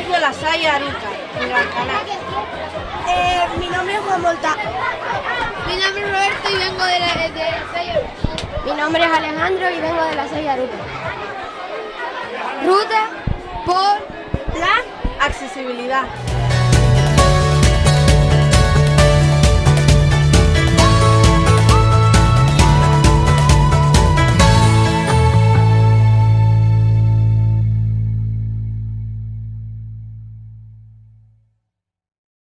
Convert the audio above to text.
Colegio La Salle Aruca, en Alcalá. Eh, mi nombre es Juan Volta. Mi nombre es Roberto y vengo de la, de la Salle Aruca. Mi nombre es Alejandro y vengo de la Salle Aruca. Ruta por La accesibilidad.